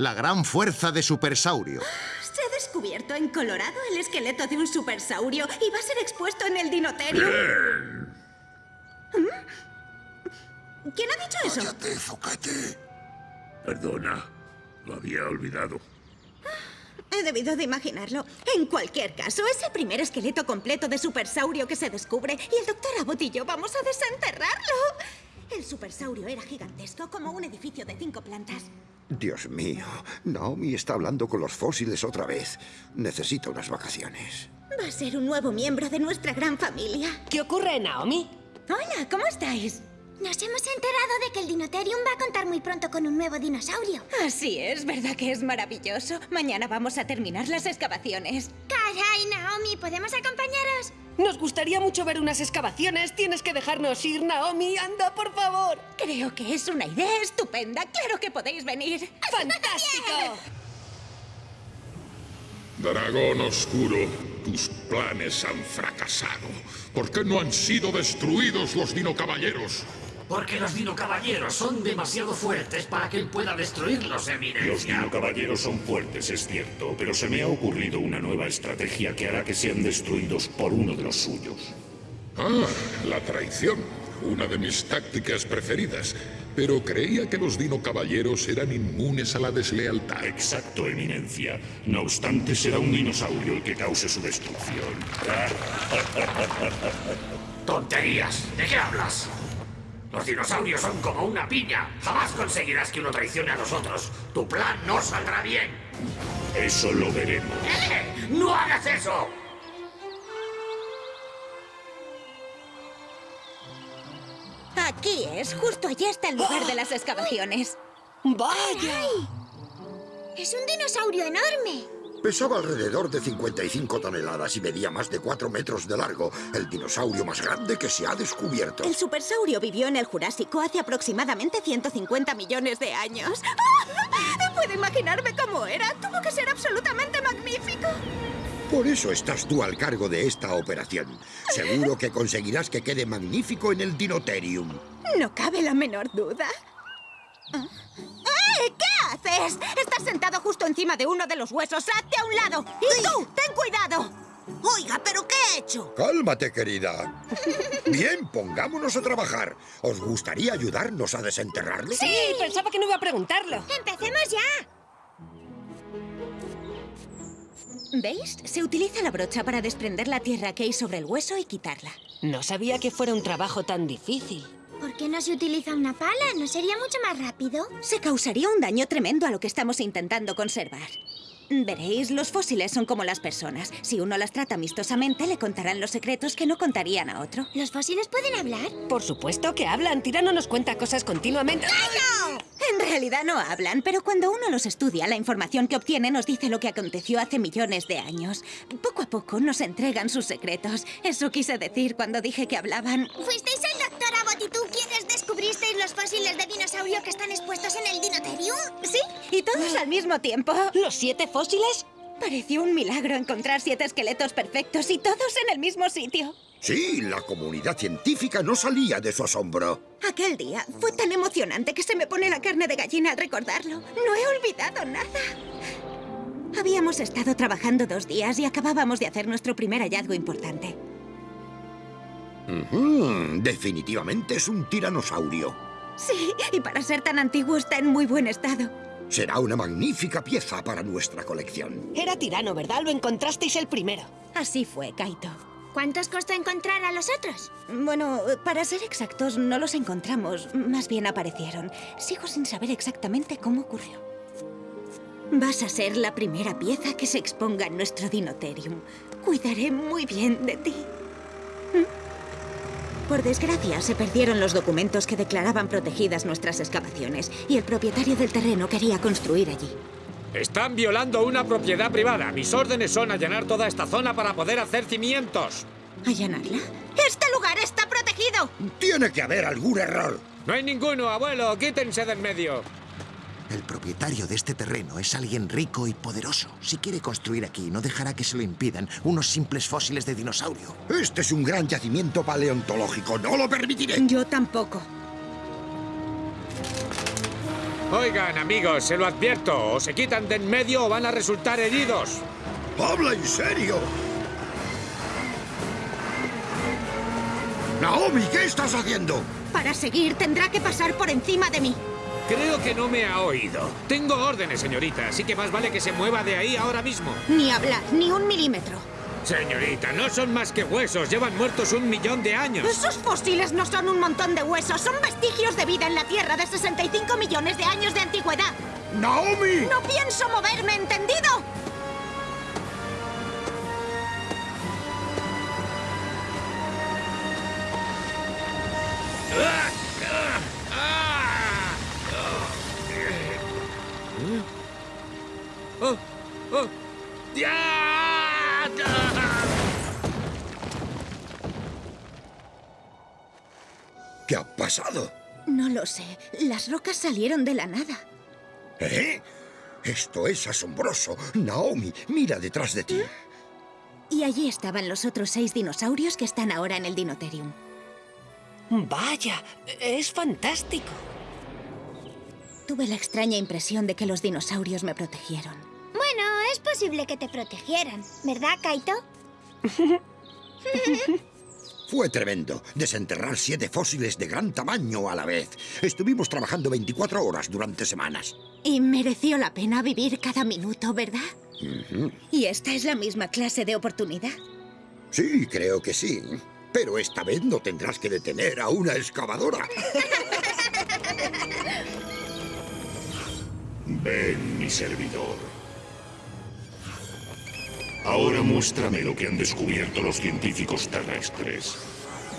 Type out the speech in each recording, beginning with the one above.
La gran fuerza de Supersaurio. Se ha descubierto en Colorado el esqueleto de un supersaurio y va a ser expuesto en el dinoterio. ¿Mm? ¿Quién ha dicho eso? ¡Cállate, Zocate! Perdona, lo había olvidado. He debido de imaginarlo. En cualquier caso, es el primer esqueleto completo de supersaurio que se descubre y el doctor Abbott y yo vamos a desenterrarlo. El supersaurio era gigantesco, como un edificio de cinco plantas. Dios mío, Naomi está hablando con los fósiles otra vez. Necesita unas vacaciones. Va a ser un nuevo miembro de nuestra gran familia. ¿Qué ocurre, Naomi? Hola, ¿cómo estáis? Nos hemos enterado de que el Dinoterium va a contar muy pronto con un nuevo dinosaurio. Así es, ¿verdad que es maravilloso? Mañana vamos a terminar las excavaciones. Caray, Naomi, ¿podemos acompañaros? Nos gustaría mucho ver unas excavaciones. Tienes que dejarnos ir, Naomi. Anda, por favor. Creo que es una idea estupenda. Claro que podéis venir. ¡Fantástico! Dragón Oscuro, tus planes han fracasado. ¿Por qué no han sido destruidos los dinocaballeros? Porque los dinocaballeros son demasiado fuertes para que él pueda destruirlos, Los Eminencia. dinocaballeros son fuertes, es cierto, pero se me ha ocurrido una nueva estrategia que hará que sean destruidos por uno de los suyos. Ah, la traición. Una de mis tácticas preferidas. Pero creía que los dinocaballeros eran inmunes a la deslealtad. Exacto, Eminencia. No obstante, será un dinosaurio el que cause su destrucción. ¡Tonterías! ¿De qué hablas? Los dinosaurios son como una piña. Jamás conseguirás que uno traicione a los otros. Tu plan no saldrá bien. Eso lo veremos. ¡Eh! ¡No hagas eso! Aquí es, justo allí está el lugar de las excavaciones. ¡Vaya! Es un dinosaurio enorme. Pesaba alrededor de 55 toneladas y medía más de 4 metros de largo. El dinosaurio más grande que se ha descubierto. El supersaurio vivió en el Jurásico hace aproximadamente 150 millones de años. Puedo imaginarme cómo era. Tuvo que ser absolutamente magnífico. Por eso estás tú al cargo de esta operación. Seguro que conseguirás que quede magnífico en el Dinoterium. No cabe la menor duda. ¿Ah? ¡Eh! ¿Qué haces? Estás sentado justo encima de uno de los huesos. ¡Hazte a un lado! ¡Y tú! ¡Ten cuidado! Oiga, ¿pero qué he hecho? Cálmate, querida. Bien, pongámonos a trabajar. ¿Os gustaría ayudarnos a desenterrarlo? Sí, pensaba que no iba a preguntarlo. ¡Empecemos ya! ¿Veis? Se utiliza la brocha para desprender la tierra que hay sobre el hueso y quitarla. No sabía que fuera un trabajo tan difícil. ¿Por qué no se utiliza una pala? ¿No sería mucho más rápido? Se causaría un daño tremendo a lo que estamos intentando conservar. Veréis, los fósiles son como las personas. Si uno las trata amistosamente, le contarán los secretos que no contarían a otro. ¿Los fósiles pueden hablar? Por supuesto que hablan. Tirano nos cuenta cosas continuamente. En realidad no hablan, pero cuando uno los estudia, la información que obtiene nos dice lo que aconteció hace millones de años. Poco a poco nos entregan sus secretos. Eso quise decir cuando dije que hablaban. ¿Fuisteis el doctor Abbott y tú quienes descubristeis los fósiles de dinosaurio que están expuestos en el todos al mismo tiempo. ¿Los siete fósiles? Pareció un milagro encontrar siete esqueletos perfectos y todos en el mismo sitio. Sí, la comunidad científica no salía de su asombro. Aquel día fue tan emocionante que se me pone la carne de gallina al recordarlo. No he olvidado nada. Habíamos estado trabajando dos días y acabábamos de hacer nuestro primer hallazgo importante. Definitivamente es un tiranosaurio. Sí, y para ser tan antiguo está en muy buen estado. Será una magnífica pieza para nuestra colección. Era tirano, ¿verdad? Lo encontrasteis el primero. Así fue, Kaito. ¿Cuántos costó encontrar a los otros? Bueno, para ser exactos, no los encontramos. Más bien aparecieron. Sigo sin saber exactamente cómo ocurrió. Vas a ser la primera pieza que se exponga en nuestro Dinoterium. Cuidaré muy bien de ti. ¿Mm? Por desgracia, se perdieron los documentos que declaraban protegidas nuestras excavaciones y el propietario del terreno quería construir allí. Están violando una propiedad privada. Mis órdenes son allanar toda esta zona para poder hacer cimientos. ¿Allanarla? ¡Este lugar está protegido! Tiene que haber algún error. No hay ninguno, abuelo. Quítense del medio. El propietario de este terreno es alguien rico y poderoso. Si quiere construir aquí, no dejará que se lo impidan unos simples fósiles de dinosaurio. Este es un gran yacimiento paleontológico. ¡No lo permitiré! Yo tampoco. Oigan, amigos, se lo advierto. O se quitan de en medio o van a resultar heridos. ¡Habla en serio! Naomi, ¿qué estás haciendo? Para seguir tendrá que pasar por encima de mí. Creo que no me ha oído. Tengo órdenes, señorita, así que más vale que se mueva de ahí ahora mismo. Ni hablar, ni un milímetro. Señorita, no son más que huesos. Llevan muertos un millón de años. Esos fósiles no son un montón de huesos, son vestigios de vida en la Tierra de 65 millones de años de antigüedad. ¡Naomi! No pienso moverme, ¿entendido? ¡Oh! ¿Qué ha pasado? No lo sé. Las rocas salieron de la nada. ¿Eh? Esto es asombroso. Naomi, mira detrás de ti. Y allí estaban los otros seis dinosaurios que están ahora en el Dinoterium. Vaya, es fantástico. Tuve la extraña impresión de que los dinosaurios me protegieron. Es posible que te protegieran, ¿verdad, Kaito? Fue tremendo. Desenterrar siete fósiles de gran tamaño a la vez. Estuvimos trabajando 24 horas durante semanas. Y mereció la pena vivir cada minuto, ¿verdad? Y esta es la misma clase de oportunidad. Sí, creo que sí. Pero esta vez no tendrás que detener a una excavadora. Ven, mi servidor. Ahora muéstrame lo que han descubierto los científicos terrestres.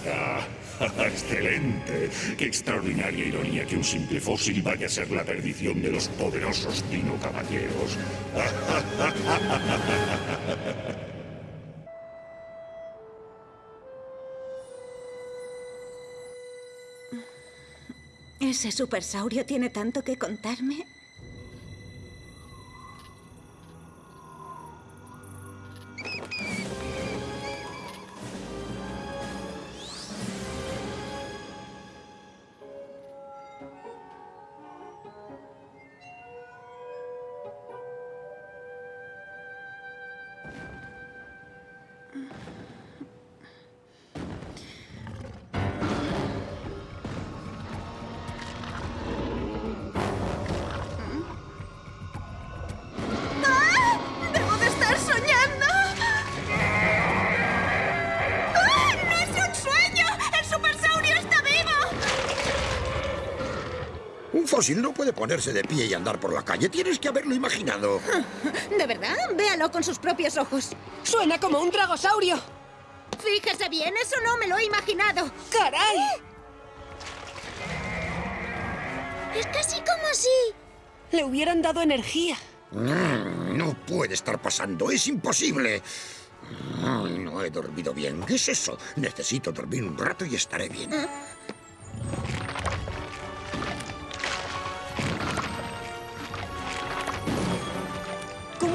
Ah, excelente. Qué extraordinaria ironía que un simple fósil vaya a ser la perdición de los poderosos dino caballeros. ¿Ese supersaurio tiene tanto que contarme? Fósil no puede ponerse de pie y andar por la calle. Tienes que haberlo imaginado. ¿De verdad? Véalo con sus propios ojos. Suena como un dragosaurio. Fíjese bien, eso no me lo he imaginado. ¡Caray! Es casi como si... Le hubieran dado energía. Mm, No puede estar pasando. Es imposible. Mm, No he dormido bien. ¿Qué es eso? Necesito dormir un rato y estaré bien.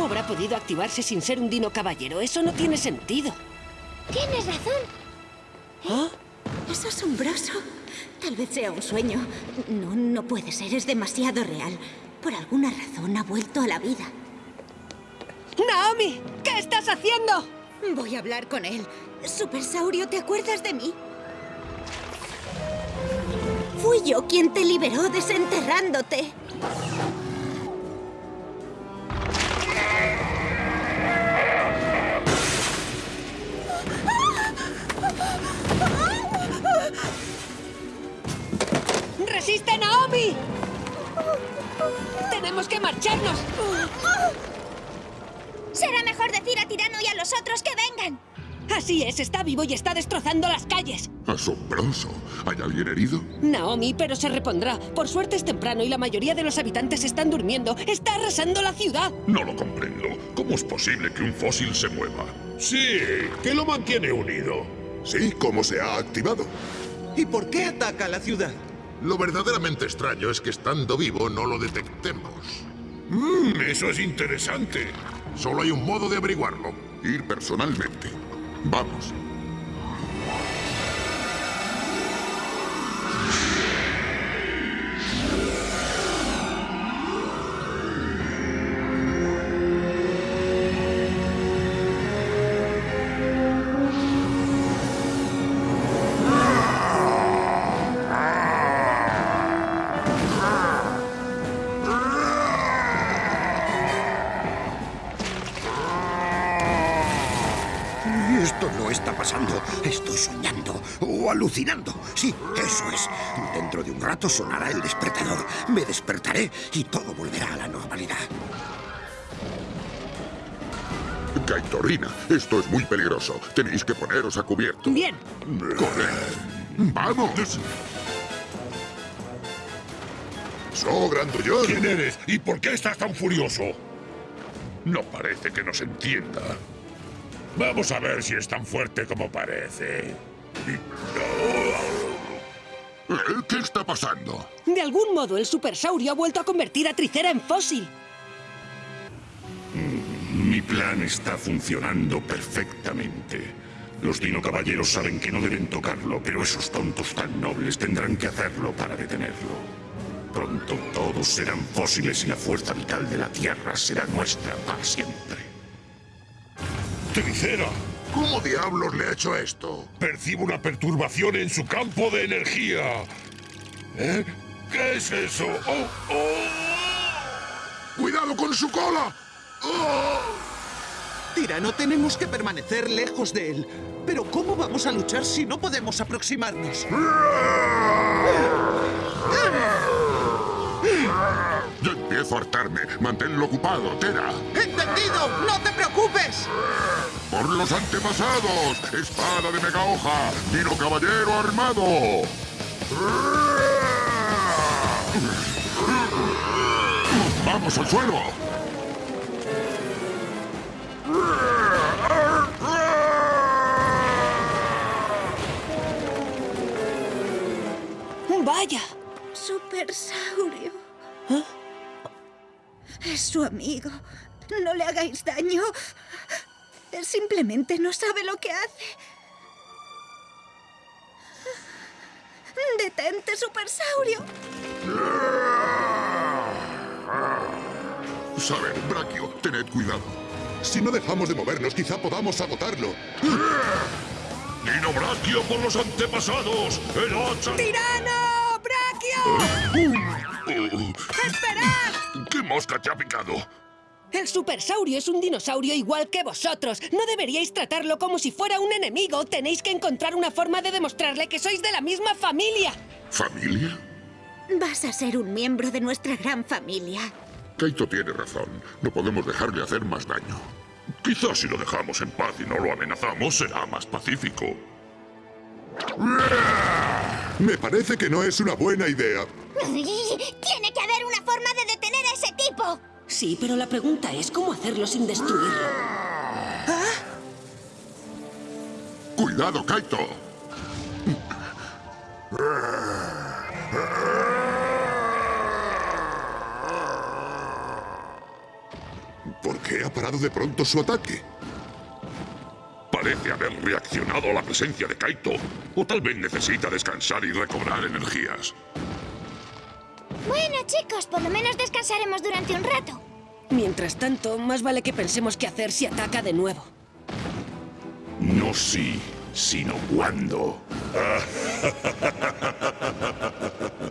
¿Cómo habrá podido activarse sin ser un dino caballero? Eso no tiene sentido. Tienes razón. ¿Ah? Es asombroso. Tal vez sea un sueño. No, no puede ser. Es demasiado real. Por alguna razón ha vuelto a la vida. ¡Naomi! ¿Qué estás haciendo? Voy a hablar con él. Supersaurio, ¿te acuerdas de mí? Fui yo quien te liberó desenterrándote. ¡Resiste, Naomi! ¡Tenemos que marcharnos! Será mejor decir a Tirano y a los otros que vengan. Así es, está vivo y está destrozando las calles. Asombroso. ¿Hay alguien herido? Naomi, pero se repondrá. Por suerte es temprano y la mayoría de los habitantes están durmiendo. Está arrasando la ciudad. No lo comprendo. ¿Cómo es posible que un fósil se mueva? Sí, ¿qué lo mantiene unido? Sí, ¿cómo se ha activado? ¿Y por qué ataca la ciudad? Lo verdaderamente extraño es que estando vivo no lo detectemos. Mmm, eso es interesante. Solo hay un modo de averiguarlo. Ir personalmente. Vamos. Alucinando. Sí, eso es. Dentro de un rato sonará el despertador. Me despertaré y todo volverá a la normalidad. Kaitorina, esto es muy peligroso. Tenéis que poneros a cubierto. Bien. Corred. ¡Vamos! So, grandullón. ¿Quién eres y por qué estás tan furioso? No parece que nos entienda. Vamos a ver si es tan fuerte como parece. ¿Eh? ¿Qué está pasando? De algún modo, el supersaurio ha vuelto a convertir a Tricera en fósil. Mi plan está funcionando perfectamente. Los Dino Caballeros saben que no deben tocarlo, pero esos tontos tan nobles tendrán que hacerlo para detenerlo. Pronto todos serán fósiles y la fuerza vital de la Tierra será nuestra para siempre. ¡Tricera! ¿Cómo diablos le ha hecho esto? Percibo una perturbación en su campo de energía. ¿Eh? ¿Qué es eso? ¡Oh, oh! ¡Cuidado con su cola! ¡Oh! Tirano, tenemos que permanecer lejos de él. Pero ¿cómo vamos a luchar si no podemos aproximarnos? Empiezo a hartarme. Manténlo ocupado, Tera. ¡Entendido! ¡No te preocupes! ¡Por los antepasados! ¡Espada de mega hoja! ¡Dino caballero armado! ¡Vamos al suelo! ¡Vaya! Supersaurio. Es su amigo. No le hagáis daño. Él simplemente no sabe lo que hace. ¡Detente, Supersaurio! Saber, Brachio, tened cuidado. Si no dejamos de movernos, quizá podamos agotarlo. ¡Dino Brachio por los antepasados! ¡El hacha! ¡Tirano! ¡Brachio! ¡Esperad! ¿Qué mosca te ha picado? El supersaurio es un dinosaurio igual que vosotros. No deberíais tratarlo como si fuera un enemigo. Tenéis que encontrar una forma de demostrarle que sois de la misma familia. ¿Familia? Vas a ser un miembro de nuestra gran familia. Kaito tiene razón. No podemos dejarle hacer más daño. Quizás si lo dejamos en paz y no lo amenazamos, será más pacífico. Me parece que no es una buena idea. Tiene que haber una forma de detener a ese tipo. Sí, pero la pregunta es cómo hacerlo sin destruirlo. ¡Cuidado, Kaito! ¿Por qué ha parado de pronto su ataque? Parece haber reaccionado a la presencia de Kaito. O tal vez necesita descansar y recobrar energías. Bueno, chicos, por lo menos descansaremos durante un rato. Mientras tanto, más vale que pensemos qué hacer si ataca de nuevo. No si, sino cuándo.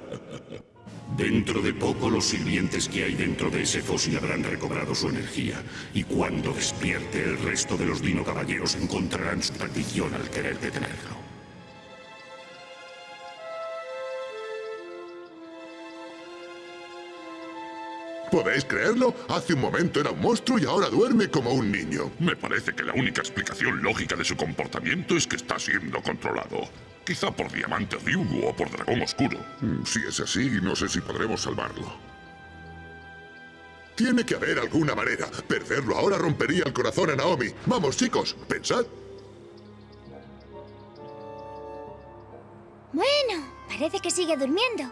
Dentro de poco los sirvientes que hay dentro de ese fósil habrán recobrado su energía. Y cuando despierte, el resto de los Dino Caballeros encontrarán su perdición al querer detenerlo. ¿Podéis creerlo? Hace un momento era un monstruo y ahora duerme como un niño. Me parece que la única explicación lógica de su comportamiento es que está siendo controlado. Quizá por Diamante Ryugu o por Dragón Oscuro. Mm, Si es así, no sé si podremos salvarlo. Tiene que haber alguna manera. Perderlo ahora rompería el corazón a Naomi. Vamos, chicos, pensad. Bueno, Parece que sigue durmiendo.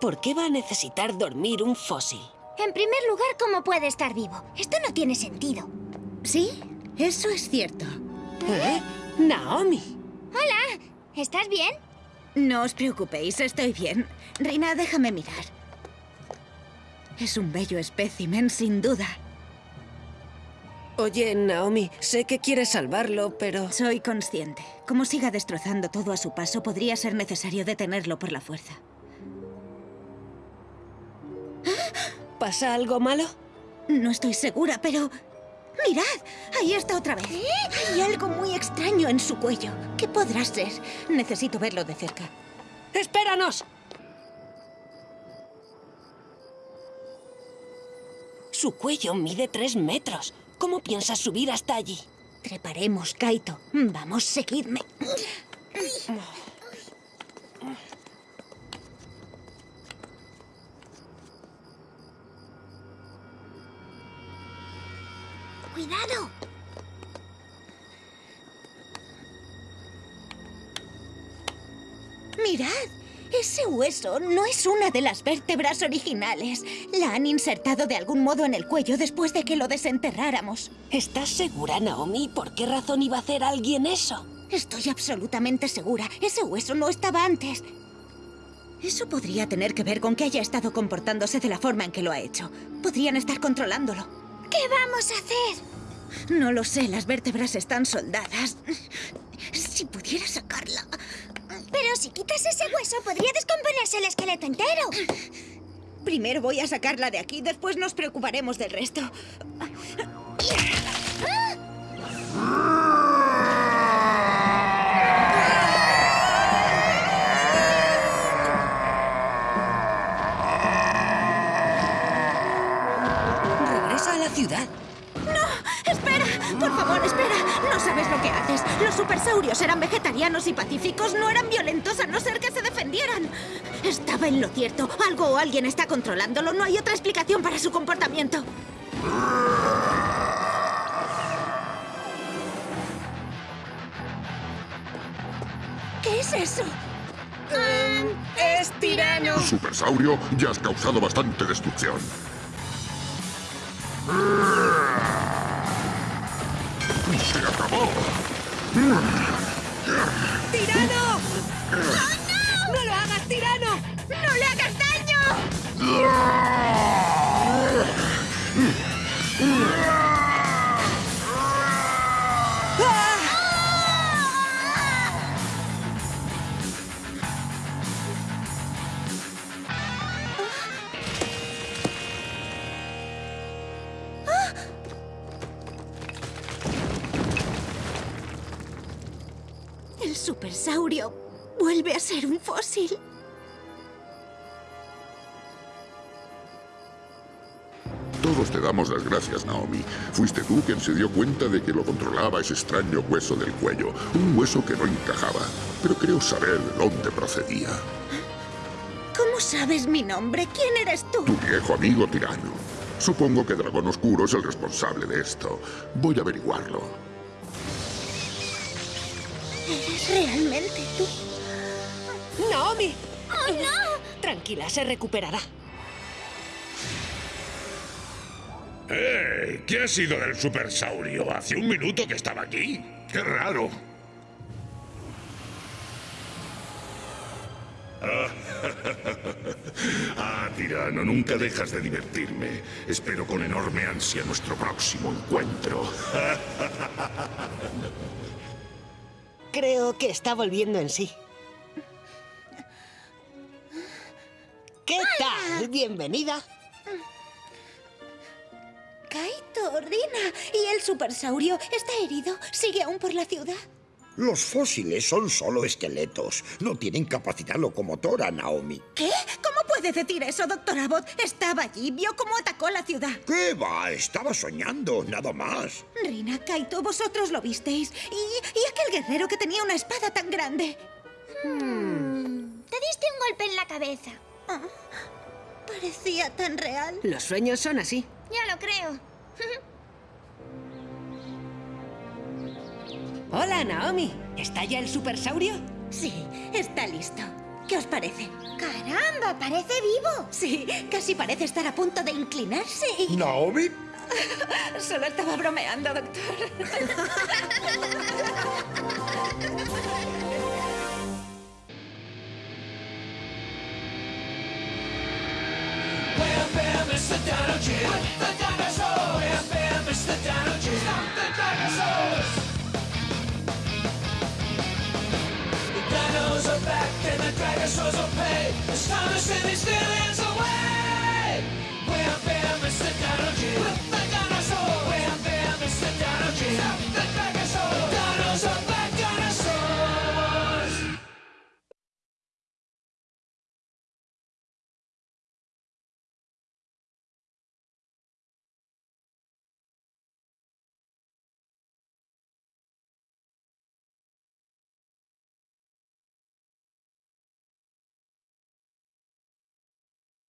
¿Por qué va a necesitar dormir un fósil? En primer lugar, ¿cómo puede estar vivo? Esto no tiene sentido. Sí, eso es cierto. ¿Eh? Naomi. Hola, ¿estás bien? No os preocupéis, estoy bien. Reina, déjame mirar. Es un bello espécimen, sin duda. Oye, Naomi, sé que quieres salvarlo, pero... Soy consciente. Como siga destrozando todo a su paso, podría ser necesario detenerlo por la fuerza. ¿Pasa algo malo? No estoy segura, pero... ¡Mirad! Ahí está otra vez. Hay algo muy extraño en su cuello. ¿Qué podrá ser? Necesito verlo de cerca. ¡Espéranos! Su cuello mide tres metros. ¿Cómo piensas subir hasta allí? Treparemos, Kaito. Vamos, seguidme. ¡Cuidado! ¡Mirad! Ese hueso no es una de las vértebras originales. La han insertado de algún modo en el cuello después de que lo desenterráramos. ¿Estás segura, Naomi? ¿Por qué razón iba a hacer alguien eso? Estoy absolutamente segura. Ese hueso no estaba antes. Eso podría tener que ver con que haya estado comportándose de la forma en que lo ha hecho. Podrían estar controlándolo. ¿Qué vamos a hacer? No lo sé, las vértebras están soldadas. Si pudiera sacarla... Pero si quitas ese hueso, podría descomponerse el esqueleto entero. Primero voy a sacarla de aquí, después nos preocuparemos del resto. Regresa a la ciudad. ¡No! ¡Espera! Por favor, espera. No sabes lo que haces. Los supersaurios eran vegetarianos y pacíficos. No eran violentos a no ser que se defendieran. Estaba en lo cierto. Algo o alguien está controlándolo. No hay otra explicación para su comportamiento. ¿Qué es eso? ¡Es tirano! Supersaurio, ya has causado bastante destrucción. Daño! Se dio cuenta de que lo controlaba ese extraño hueso del cuello. Un hueso que no encajaba. Pero creo saber de dónde procedía. ¿Cómo sabes mi nombre? ¿Quién eres tú? Tu viejo amigo tirano. Supongo que Dragón Oscuro es el responsable de esto. Voy a averiguarlo. ¿Eres realmente tú? ¡Naomi! ¡Oh, no! Tranquila, se recuperará. ¡Eh! ¿Qué ha sido del supersaurio? Hace un minuto que estaba aquí. ¡Qué raro! ah, tirano, nunca dejas de divertirme. Espero con enorme ansia nuestro próximo encuentro. Creo que está volviendo en sí. ¿Qué tal? Bienvenida. Kaito, Rina. ¿Y el supersaurio está herido? ¿Sigue aún por la ciudad? Los fósiles son solo esqueletos. No tienen capacidad locomotora, Naomi. ¿Qué? ¿Cómo puede decir eso, doctor Abbott? Estaba allí, vio cómo atacó la ciudad. ¿Qué va? Estaba soñando, nada más. Rina, Kaito, vosotros lo visteis. ¿Y, y aquel guerrero que tenía una espada tan grande? Hmm. Te diste un golpe en la cabeza. Ah, parecía tan real. Los sueños son así. Ya lo creo. Hola, Naomi. ¿Está ya el supersaurio? Sí, está listo. ¿Qué os parece? ¡Caramba! ¡Parece vivo! Sí, casi parece estar a punto de inclinarse y... ¿Naomi? Solo estaba bromeando, doctor. The Mr. Downey, stop the dinosaurs! The dinos are back and the dinosaurs are paid. It's time to send these aliens